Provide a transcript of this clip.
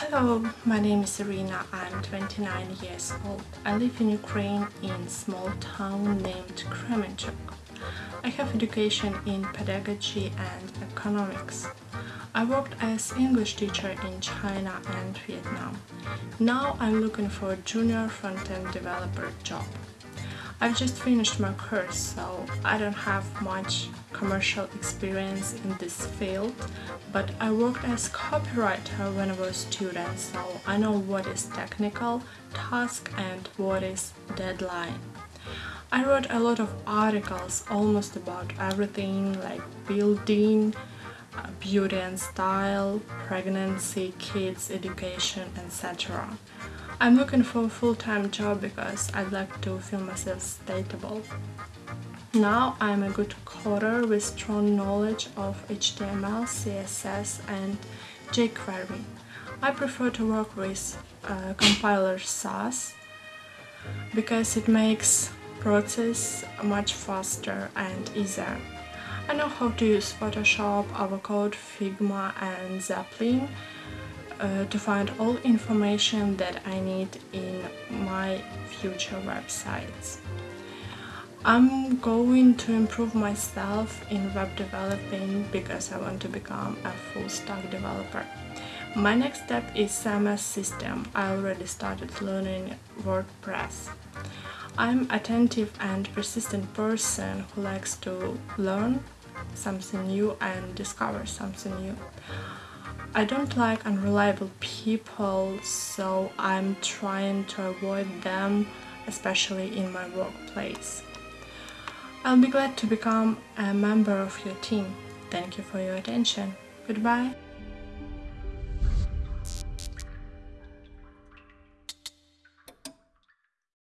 Hello, my name is Irina. I'm 29 years old. I live in Ukraine in small town named Kremenchuk. I have education in pedagogy and economics. I worked as English teacher in China and Vietnam. Now I'm looking for a junior front-end developer job. I've just finished my course, so I don't have much commercial experience in this field, but I worked as a copywriter when I was a student, so I know what is technical task and what is deadline. I wrote a lot of articles almost about everything like building, uh, beauty and style, pregnancy, kids, education, etc. I'm looking for a full-time job because I'd like to feel myself stable. Now I'm a good coder with strong knowledge of HTML, CSS and jQuery. I prefer to work with uh, compiler Sass because it makes process much faster and easier. I know how to use Photoshop, Avocode, Figma and Zeplin uh, to find all information that I need in my future websites. I'm going to improve myself in web developing because I want to become a full stack developer. My next step is CMS system. I already started learning WordPress. I'm attentive and persistent person who likes to learn something new and discover something new. I don't like unreliable people, so I'm trying to avoid them, especially in my workplace. I'll be glad to become a member of your team. Thank you for your attention. Goodbye.